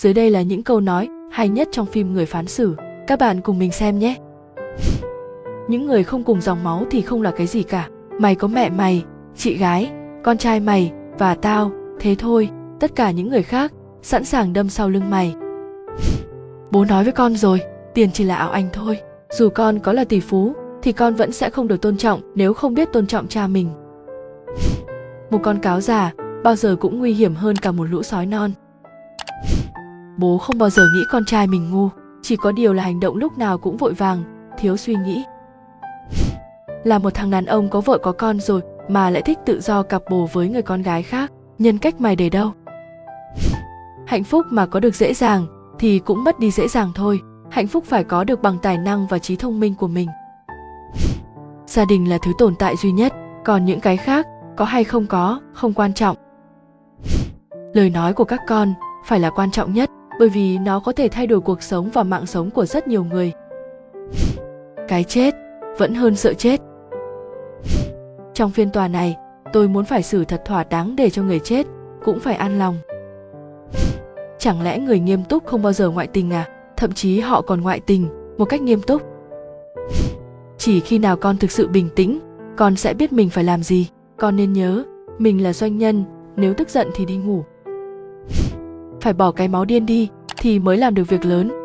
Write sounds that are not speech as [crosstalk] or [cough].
Dưới đây là những câu nói hay nhất trong phim Người phán xử. Các bạn cùng mình xem nhé. [laughs] Những người không cùng dòng máu thì không là cái gì cả. Mày có mẹ mày, chị gái, con trai mày và tao, thế thôi. Tất cả những người khác sẵn sàng đâm sau lưng mày. [laughs] Bố nói với con rồi, tiền chỉ là ảo ảnh thôi. Dù con có là tỷ phú thì con vẫn sẽ không được tôn trọng nếu không biết tôn trọng cha mình. [laughs] Một con cáo già bao giờ cũng nguy hiểm hơn cả một lũ sói non. Bố không bao giờ nghĩ con trai mình ngu, chỉ có điều là hành động lúc nào cũng vội vàng, thiếu suy nghĩ. [laughs] Là một thằng đàn ông có vợ có con rồi mà lại thích tự do cặp bồ với người con gái khác, nhân cách mày để đâu? [laughs] Hạnh phúc mà có được dễ dàng thì cũng mất đi dễ dàng thôi, hạnh phúc phải có được bằng tài năng và trí thông minh của mình. [laughs] Gia đình là thứ tồn tại duy nhất, còn những cái khác có hay không có không quan trọng. Lời nói của các con phải là quan trọng nhất bởi vì nó có thể thay đổi cuộc sống và mạng sống của rất nhiều người. Cái chết vẫn hơn sợ chết. Trong phiên tòa này, tôi muốn phải xử thật thỏa đáng để cho người chết cũng phải an lòng. Chẳng lẽ người nghiêm túc không bao giờ ngoại tình à? Thậm chí họ còn ngoại tình một cách nghiêm túc. Chỉ khi nào con thực sự bình tĩnh, con sẽ biết mình phải làm gì. Con nên nhớ, mình là doanh nhân, nếu tức giận thì đi ngủ phải bỏ cái máu điên đi thì mới làm được việc lớn.